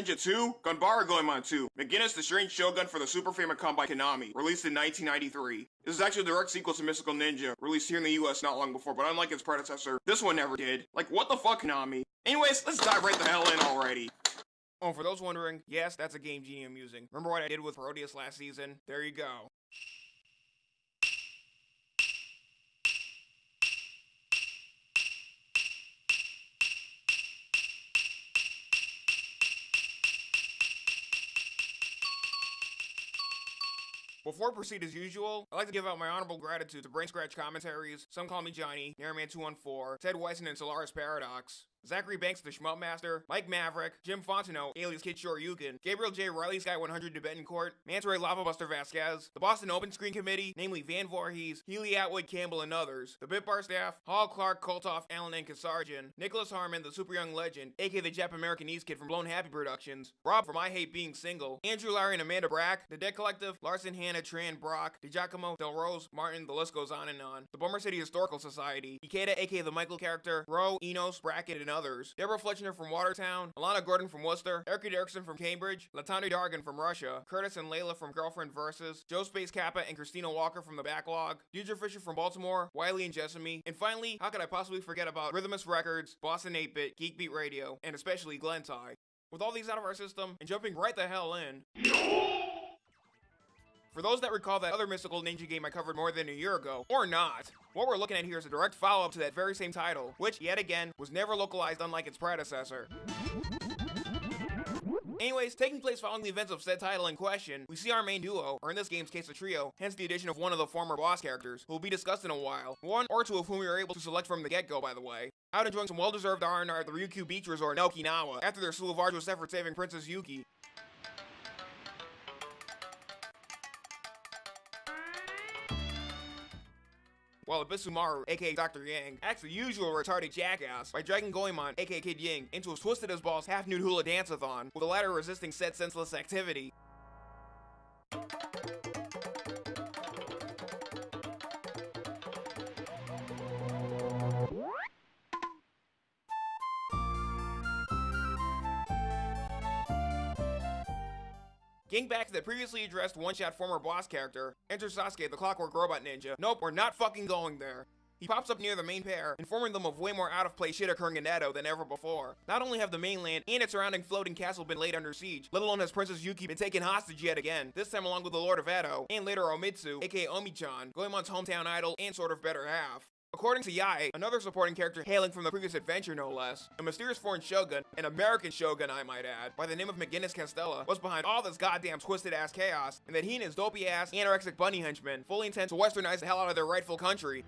Ninja 2, Ganbare Goemon 2, McGinnis the Strange Shogun for the Super Famicom by Konami, released in 1993. This is actually a direct sequel to Mystical Ninja, released here in the US not long before, but unlike its predecessor, this one never did. Like, what the fuck, Konami? Anyways, let's dive right the hell in already. Oh, for those wondering, yes, that's a game Genie I'm using. Remember what I did with Parodius last season? There you go. Before I proceed as usual, I'd like to give out my honorable gratitude to Brain Scratch Commentaries, Some Call Me Johnny, Nairman214, Ted Weisen and Solaris Paradox, Zachary Banks, the Shmup Master, Mike Maverick, Jim Fontenot, alias Kid Shoryuken, Gabriel J. Riley Sky 100 to Betancourt, Manta Ray Lavabuster Vasquez, the Boston Open Screen Committee, namely Van Voorhees, Healy Atwood Campbell and others, the Bitbar staff, Hall Clark, Koltoff, Allen and Kasarjan, Nicholas Harmon, the Super Young Legend, aka the Jap American East Kid from Blown Happy Productions, Rob from I Hate Being Single, Andrew Larry and Amanda Brack, The Dead Collective, Larson Hannah, Tran Brock, DiGiacomo, Del Rose, Martin, the list goes on and on, the Bummer City Historical Society, Ikeda aka the Michael character, Roe, Enos, Brackett, and others, Deborah Fletcher from Watertown, Alana Gordon from Worcester, Erica Derrickson from Cambridge, Latondra Dargan from Russia, Curtis and Layla from Girlfriend Versus, Joe Space Kappa and Christina Walker from The Backlog, Deidre Fisher from Baltimore, Wiley and Jessamy, and finally, how could I possibly forget about Rhythmus Records, Boston 8-Bit, Geek Beat Radio, and especially Glen Ty. With all these out of our system, and jumping right the hell in, for those that recall that other mystical ninja game I covered more than a year ago, or not, what we're looking at here is a direct follow-up to that very same title, which, yet again, was never localized unlike its predecessor. Anyways, taking place following the events of said title in question, we see our main duo, or in this game's case a trio, hence the addition of one of the former boss characters, who will be discussed in a while, one or two of whom we were able to select from the get-go by the way, out enjoying some well-deserved R&R at the Ryukyu Beach Resort in Okinawa, after their slew of arduous effort saving Princess Yuki. While Ebisumaru, aka Dr. Yang, acts the usual retarded jackass by dragging Goemon, aka Kid Ying, into a twisted as balls half-nude hula dance-a-thon, with the latter resisting said senseless activity. Getting back to the previously addressed one-shot former boss character, enter Sasuke the Clockwork Robot Ninja. Nope, we're not fucking going there. He pops up near the main pair, informing them of way more out-of-place shit occurring in Edo than ever before. Not only have the mainland and its surrounding floating castle been laid under siege, let alone has Princess Yuki been taken hostage yet again, this time along with the Lord of Edo, and later Omitsu, aka Omi-chan, Goemon's hometown idol and sort of better half. According to Yae, another supporting character hailing from the previous adventure no less, a mysterious foreign shogun, an American shogun I might add, by the name of McGinnis Castella, was behind all this goddamn twisted ass chaos, and that he and his dopey ass anorexic bunny henchmen fully intend to westernize the hell out of their rightful country.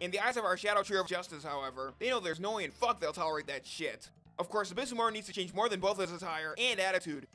In the eyes of our Shadow Tree of Justice, however, they know there's no way in fuck they'll tolerate that shit. Of course, Ebisumaru needs to change more than both his attire and attitude,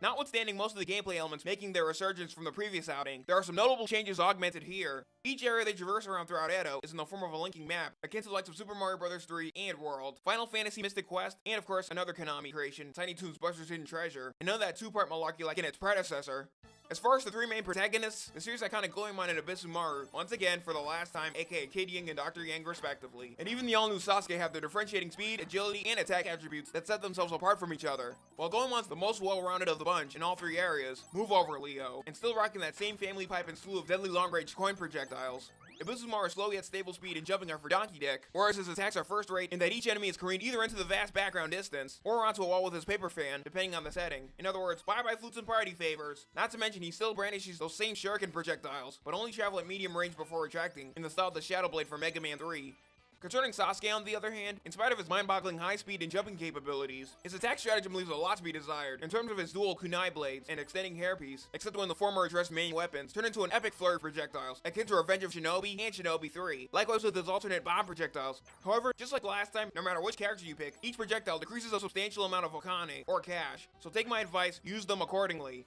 Notwithstanding most of the gameplay elements making their resurgence from the previous outing, there are some notable changes augmented here. Each area they traverse around throughout Edo is in the form of a linking map, akin to the likes of Super Mario Bros. 3 and World, Final Fantasy Mystic Quest, and of course another Konami creation, Tiny Toons Buster's Hidden Treasure, and none of that two-part malarkey like in its predecessor. As far as the three main protagonists, the series iconic Goemon and Ebisumaru, once again for the last time, aka Kid Ying and Dr. Yang respectively. And even the all-new Sasuke have their differentiating speed, agility, and attack attributes that set themselves apart from each other. While Goemon's the most well-rounded of the bunch in all three areas, move over Leo, and still rocking that same family pipe and slew of deadly long-range coin projectiles. Ebisumaru's slow yet stable speed and jumping are for donkey dick, whereas his attacks are first rate in that each enemy is careened either into the vast background distance, or onto a wall with his paper fan, depending on the setting. In other words, bye bye flutes and party favors. Not to mention he still brandishes those same shuriken projectiles, but only travel at medium range before retracting, in the style of the Shadow Blade from Mega Man 3. Concerning Sasuke, on the other hand, in spite of his mind-boggling high speed and jumping capabilities, his attack stratagem leaves a lot to be desired in terms of his dual kunai blades and extending hairpiece, except when the former addressed main weapons turn into an epic flurry of projectiles, akin to Revenge of Shinobi and Shinobi 3. Likewise with his alternate bomb projectiles. However, just like last time, no matter which character you pick, each projectile decreases a substantial amount of Okane, or cash, so take my advice, use them accordingly.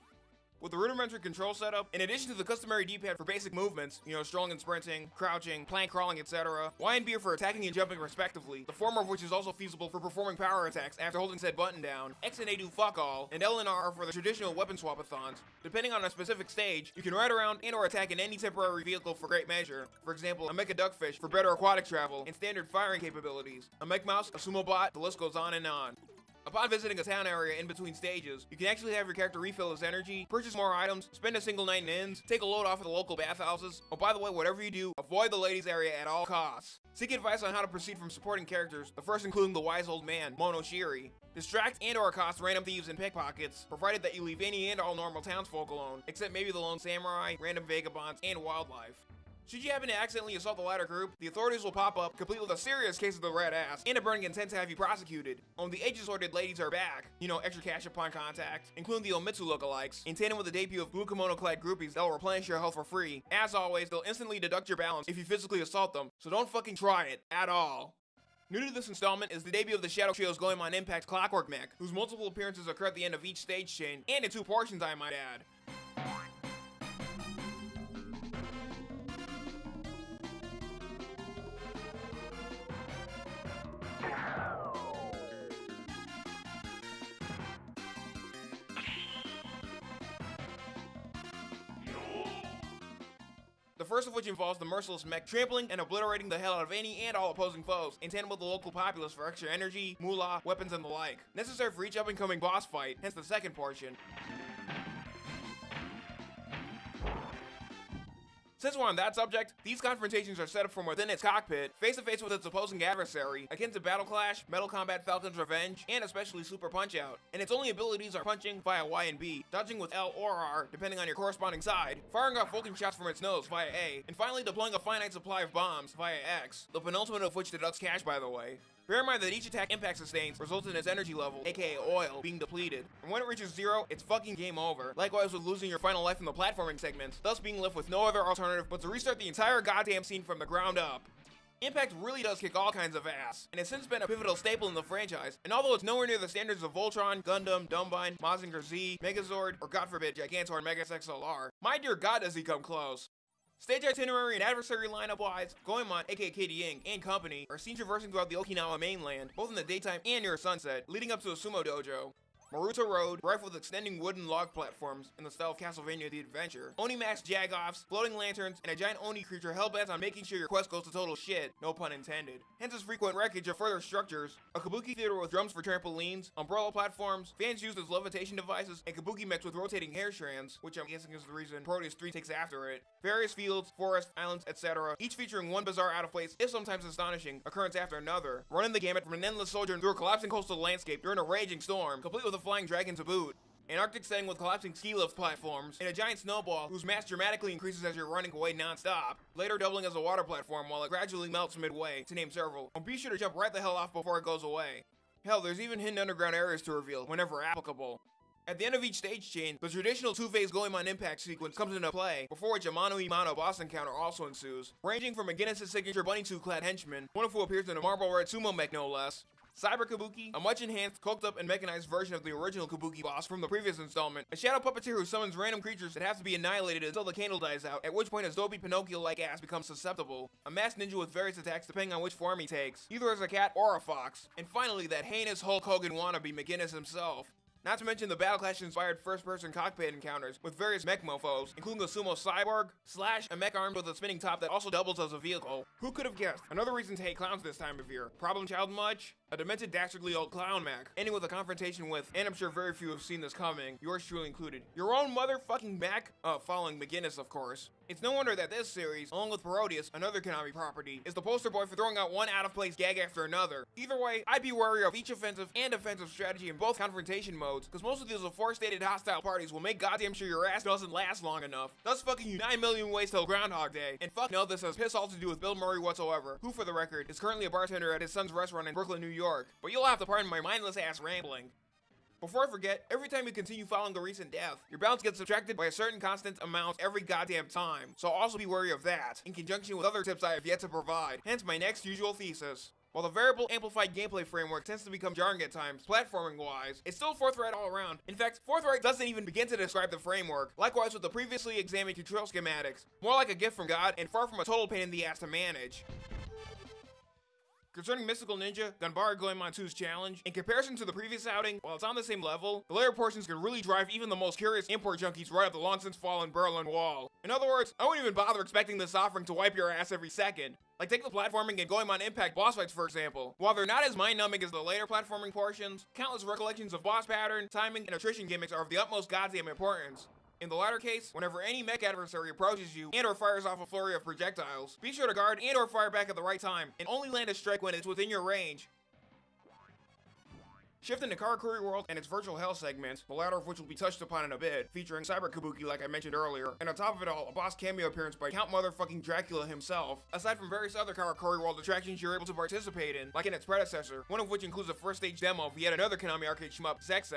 With the rudimentary control setup, in addition to the customary D-pad for basic movements, you know, strong and sprinting, crouching, plank crawling, etc., Y and B are for attacking and jumping respectively, the former of which is also feasible for performing power attacks after holding said button down, X and A do fuck all, and L and R are for the traditional weapon swap-a-thons. Depending on a specific stage, you can ride around and or attack in any temporary vehicle for great measure. For example, a Mecha Duckfish for better aquatic travel and standard firing capabilities, a Mech Mouse, a Sumo Bot, the list goes on and on. Upon visiting a town area in between stages, you can actually have your character refill his energy, purchase more items, spend a single night in inns, take a load off at the local bathhouses. Oh, by the way, whatever you do, avoid the ladies area at all costs. Seek advice on how to proceed from supporting characters, the first including the wise old man, Monoshiri. Distract and or accost random thieves and pickpockets, provided that you leave any and all normal townsfolk alone, except maybe the lone samurai, random vagabonds, and wildlife. Should you happen to accidentally assault the latter group, the authorities will pop up, complete with a serious case of the red ass, and a burning intent to have you prosecuted. On the age assorted ladies are back, you know, extra cash upon contact, including the Omitsu lookalikes, in tandem with the debut of blue kimono clad groupies that will replenish your health for free. As always, they'll instantly deduct your balance if you physically assault them, so don't fucking try it, at all. New to this installment is the debut of the Shadow Trio's Goemon Impact Clockwork Mech, whose multiple appearances occur at the end of each stage chain, and in two portions I might add. First of which involves the merciless mech trampling and obliterating the hell out of any and all opposing foes, in tandem with the local populace for extra energy, moolah, weapons, and the like. Necessary for each up and coming boss fight, hence the second portion. Since we're on that subject, these confrontations are set up from within its cockpit, face to face with its opposing adversary, akin to Battle Clash, Metal Combat Falcon's Revenge, and especially Super Punch Out. And its only abilities are punching via Y and B, dodging with L or R, depending on your corresponding side, firing off Vulcan shots from its nose via A, and finally deploying a finite supply of bombs via X, the penultimate of which deducts cash by the way. Bear in mind that each attack impact sustains results in its energy level, aka oil, being depleted. And when it reaches zero, it's fucking game over. Likewise with losing your final life in the platforming segments, thus being left with no other alternative but to restart the entire goddamn scene from the ground up. Impact really does kick all kinds of ass, and has since been a pivotal staple in the franchise, and although it's nowhere near the standards of Voltron, Gundam, Dunbine, Mazinger Z, Megazord, or god forbid Gigantor Megas XLR, my dear god does he come close. Stage itinerary and adversary lineup wise, Goemon, aka Kid Ying, and company are seen traversing throughout the Okinawa mainland, both in the daytime and near sunset, leading up to a sumo dojo. Maruta Road, rife with extending wooden log platforms in the style of Castlevania The Adventure, Onimax Jagoffs, floating lanterns, and a giant Oni creature hell-bent on making sure your quest goes to total shit, no pun intended. Hence its frequent wreckage of further structures, a kabuki theater with drums for trampolines, umbrella platforms, fans used as levitation devices, and kabuki mechs with rotating hair strands, which I'm guessing is the reason Proteus 3 takes after it, various fields, forests, islands, etc., each featuring one bizarre out-of-place, if sometimes astonishing, occurrence after another, running the gamut from an endless sojourn through a collapsing coastal landscape during a raging storm, complete with a flying dragon to boot. An Arctic setting with collapsing ski lift platforms, and a giant snowball whose mass dramatically increases as you're running away non-stop, later doubling as a water platform while it gradually melts midway, to name several. And be sure to jump right the hell off before it goes away. Hell, there's even hidden underground areas to reveal, whenever applicable. At the end of each stage chain, the traditional two-phase Goemon impact sequence comes into play, before which a mano-a-mano boss encounter also ensues, ranging from McGinnis' signature bunny suit-clad henchman, one of who appears in a marble red sumo mech no less, Cyber Kabuki, a much enhanced, coked up, and mechanized version of the original Kabuki boss from the previous installment, a shadow puppeteer who summons random creatures that have to be annihilated until the candle dies out, at which point his dopey Pinocchio-like ass becomes susceptible, a masked ninja with various attacks depending on which form he takes, either as a cat or a fox, and finally that heinous Hulk Hogan wannabe McGinnis himself. Not to mention the Battle Clash inspired first person cockpit encounters with various mech mofos, including a sumo cyborg, slash a mech armed with a spinning top that also doubles as a vehicle. Who could have guessed? Another reason to hate clowns this time of year. Problem child much? A demented dastardly old clown Mac, ending with a confrontation with, and I'm sure very few have seen this coming, yours truly included, your own motherfucking Mac, Uh, following McGinnis of course. It's no wonder that this series, along with Parodius, another Konami property, is the poster boy for throwing out one out-of-place gag after another. Either way, I'd be wary of each offensive and defensive strategy in both confrontation modes, because most of these aforestated hostile parties will make goddamn sure your ass doesn't last long enough, thus fucking you 9 million ways till Groundhog Day. And fuck no, this has piss all to do with Bill Murray whatsoever, who for the record, is currently a bartender at his son's restaurant in Brooklyn, New York. But you'll have to pardon my mindless ass rambling. Before I forget, every time you continue following a recent death, your balance gets subtracted by a certain constant amount every goddamn time. So also be wary of that, in conjunction with other tips I have yet to provide. Hence my next usual thesis. While the variable amplified gameplay framework tends to become jarring at times, platforming-wise, it's still forthright all around. In fact, forthright doesn't even begin to describe the framework. Likewise with the previously examined tutorial schematics, more like a gift from God and far from a total pain in the ass to manage. Concerning Mystical Ninja, Ganbare Goemon 2's challenge, in comparison to the previous outing, while it's on the same level, the later portions can really drive even the most curious import junkies right up the long since fallen Berlin Wall. In other words, I wouldn't even bother expecting this offering to wipe your ass every second. Like take the platforming and Goemon Impact boss fights for example. While they're not as mind-numbing as the later platforming portions, countless recollections of boss pattern, timing, and attrition gimmicks are of the utmost goddamn importance. In the latter case, whenever any mech adversary approaches you and or fires off a flurry of projectiles, be sure to guard and or fire back at the right time, and only land a strike when it's within your range. Shifting to Karakuri World and its virtual hell segments, the latter of which will be touched upon in a bit, featuring Cyber Kabuki like I mentioned earlier, and on top of it all, a boss cameo appearance by Count Motherfucking Dracula himself. Aside from various other Karakuri World attractions you're able to participate in, like in its predecessor, one of which includes a first stage demo of yet another Konami arcade shmup, X.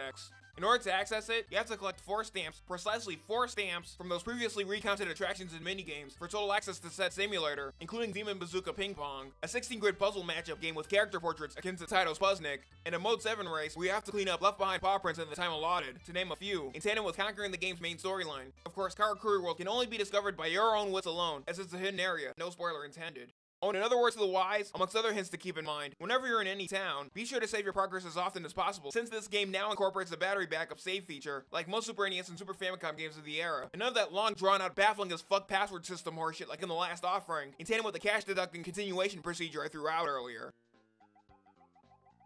In order to access it, you have to collect 4 stamps, precisely 4 stamps, from those previously recounted attractions and minigames for total access to said simulator, including Demon Bazooka Ping Pong, a 16-grid puzzle matchup game with character portraits akin to Taito's Puzznic, and a Mode 7 race where you have to clean up left behind paw prints in the time allotted, to name a few, in tandem with conquering the game's main storyline. Of course, Karakuri World can only be discovered by your own wits alone, as it's a hidden area, no spoiler intended. Oh, and in other words to the wise, amongst other hints to keep in mind, whenever you're in any town, be sure to save your progress as often as possible, since this game now incorporates a battery backup save feature, like most Super NES and Super Famicom games of the era, and none of that long drawn out baffling as fuck password system horseshit like in the last offering, in tandem with the cash deducting continuation procedure I threw out earlier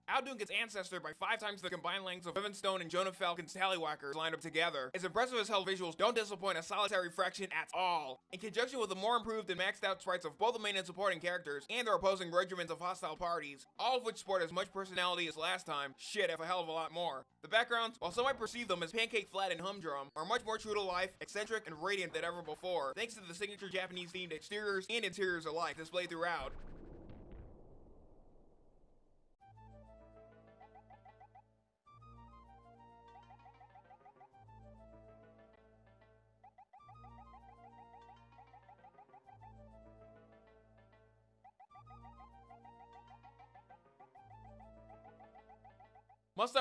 outdoing its ancestor by five times the combined lengths of Stone and Jonah Falcon's Tallywhackers lined up together. Its impressive as hell visuals don't disappoint a solitary fraction at all. In conjunction with the more improved and maxed out sprites of both the main and supporting characters, and their opposing regiments of hostile parties, all of which sport as much personality as last time, shit, if a hell of a lot more. The backgrounds, while some might perceive them as pancake flat and humdrum, are much more true to life, eccentric, and radiant than ever before, thanks to the signature Japanese themed exteriors and interiors alike displayed throughout.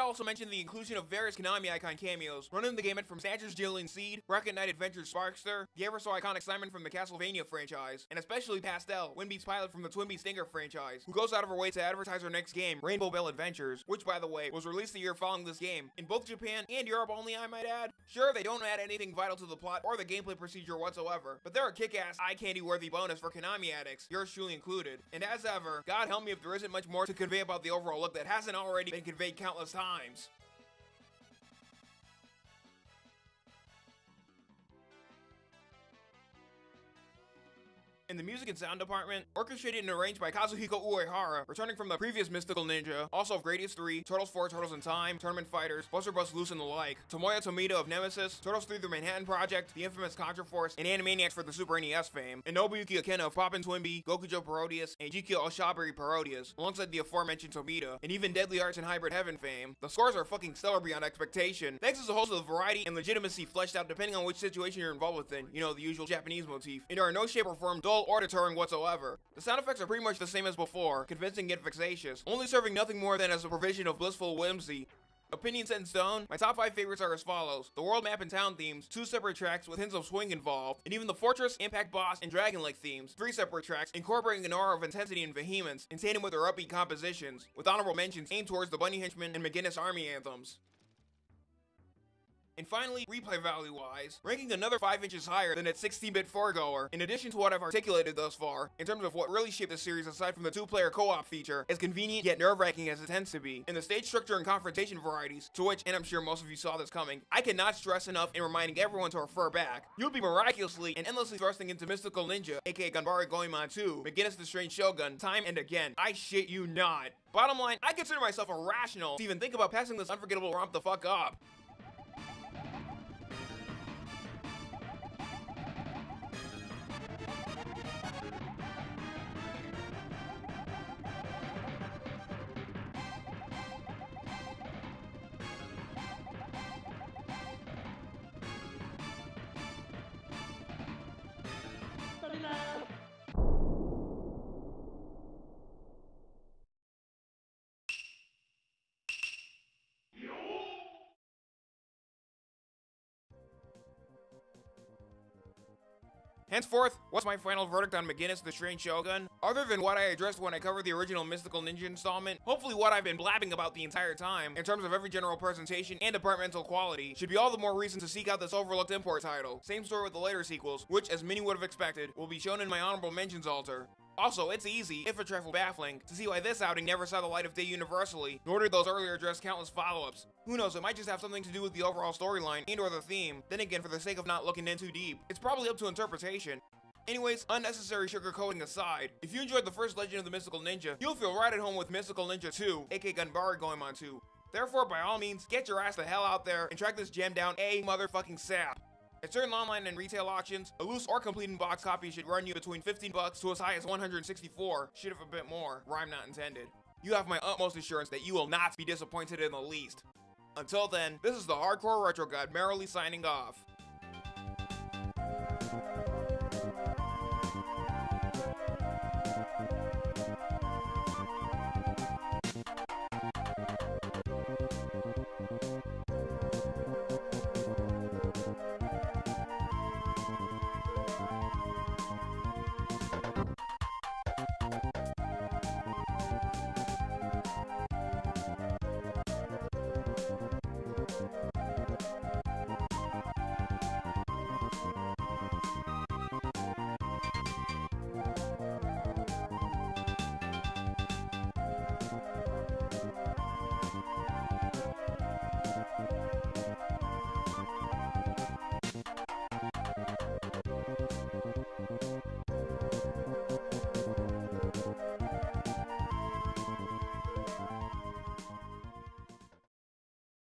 Also mention the inclusion of various Konami icon cameos, running the gamut from Snatcher's Gillian Seed, Rocket Knight Adventures Sparkster, the ever so iconic Simon from the Castlevania franchise, and especially Pastel, Winbeat's pilot from the Twinbee Stinger franchise, who goes out of her way to advertise her next game, Rainbow Bell Adventures, which by the way, was released the year following this game, in both Japan and Europe only I might add. Sure, they don't add anything vital to the plot or the gameplay procedure whatsoever, but they're a kick-ass, eye-candy worthy bonus for Konami addicts, yours truly included. And as ever, God help me if there isn't much more to convey about the overall look that hasn't already been conveyed countless times times. In the music and sound department, orchestrated and arranged by Kazuhiko Uehara, returning from the previous Mystical Ninja, also of Gradius 3, Turtles 4, Turtles in Time, Tournament Fighters, Buster Bust Loose and the like, Tomoya Tomita of Nemesis, Turtles 3 The Manhattan Project, the infamous Contra Force, and Animaniacs for the Super NES fame, and Nobuyuki Akena of Poppin' Twinbee, Gokujo Parodius, and Jikkyou Oshaberi Parodius, alongside the aforementioned Tomita, and even Deadly Arts and Hybrid Heaven fame. The scores are fucking stellar beyond expectation, thanks to a whole to the variety and legitimacy fleshed out depending on which situation you're involved within, you know, the usual Japanese motif, and are in no shape or form dull or deterring whatsoever. The sound effects are pretty much the same as before, convincing yet vexatious, only serving nothing more than as a provision of blissful whimsy. Opinions set in stone? My top 5 favorites are as follows. The world map and town themes, 2 separate tracks with hints of swing involved, and even the fortress, impact boss, and dragon-like themes, 3 separate tracks incorporating an aura of intensity and vehemence, in tandem with their upbeat compositions, with honorable mentions aimed towards the Bunny Henchman and McGinnis Army anthems. And finally, replay value wise, ranking another 5 inches higher than its 16-bit foregoer, in addition to what I've articulated thus far, in terms of what really shaped the series aside from the two-player co-op feature, as convenient yet nerve-wracking as it tends to be, in the stage structure and confrontation varieties, to which, and I'm sure most of you saw this coming, I cannot stress enough in reminding everyone to refer back. You'll be miraculously and endlessly thrusting into Mystical Ninja, aka Ganbare Goemon 2, McGinnis the Strange Shogun, time and again. I shit you not. Bottom line, I consider myself irrational to even think about passing this unforgettable romp the fuck up. Henceforth, what's my final verdict on McGinnis the Strange Shogun? Other than what I addressed when I covered the original Mystical Ninja installment, hopefully what I've been blabbing about the entire time, in terms of every general presentation and departmental quality, should be all the more reason to seek out this overlooked import title. Same story with the later sequels, which, as many would have expected, will be shown in my honorable mentions altar. Also, it's easy, if a trifle baffling, to see why this outing never saw the light of day universally, nor did those earlier address countless follow-ups. Who knows, it might just have something to do with the overall storyline and or the theme. Then again, for the sake of not looking in too deep, it's probably up to interpretation. Anyways, unnecessary sugarcoating aside, if you enjoyed the first Legend of the Mystical Ninja, you'll feel right at home with Mystical Ninja 2, aka Ganbare Goemon 2. Therefore, by all means, get your ass the hell out there and track this gem down a motherfucking sap. At certain online and retail auctions, a loose or complete box copy should run you between 15 bucks to as high as 164, shit of a bit more, rhyme not intended. You have my utmost assurance that you will not be disappointed in the least. Until then, this is the Hardcore Retro God merrily signing off.